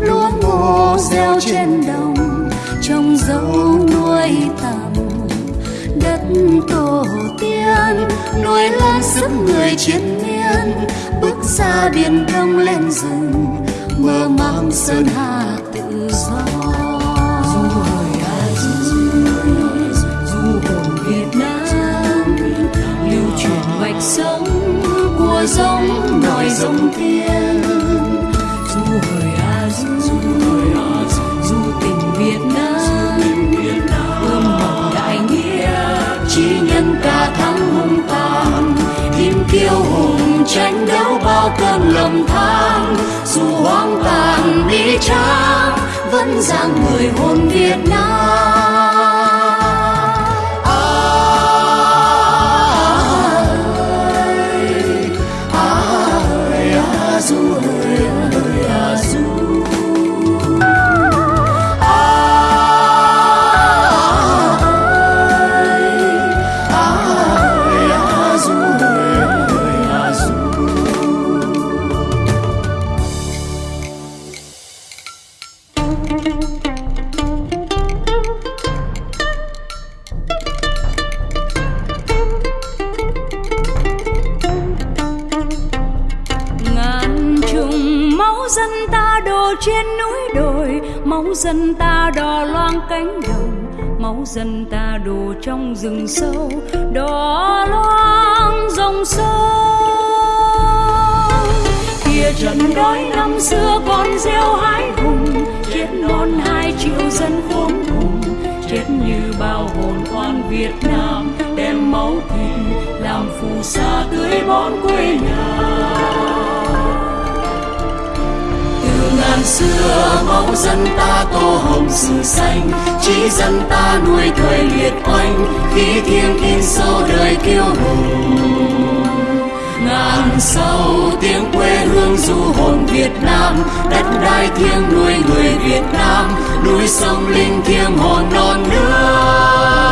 lúa ngô gieo trên đồng, trồng dâu nuôi tầm. Đất tổ tiên, nuôi lớn sức người chiến miên, bước ra biển đông lên rừng, mơ mang sơn hà tự do. Việt Nam, lưu truyền mạch sống của giống nòi giống tiên. Tranh đấu bao cơn lầm than, dù hoang tàn bi tráng, vẫn dạng người hồn Việt Nam. Trên núi đồi, máu dân ta đỏ loang cánh đồng, máu dân ta đổ trong rừng sâu đỏ loang dòng sâu trận đói năm xưa còn gieo hái hùng, chết non hai triệu dân khốn cùng. Chết như bao hồn oan Việt Nam, đem máu thịt làm phù sa tưới bón quê nhà. Từ ngàn xưa máu dân ta tô hồng sử xanh, chỉ dân ta nuôi thời liệt oanh khí thiêng in sâu đời kiêu hùng. Ngàn sau tiếng quê hương Việt Nam, đất đai thiêng nuôi người Việt Nam, núi sông linh thiêng hồn non nước.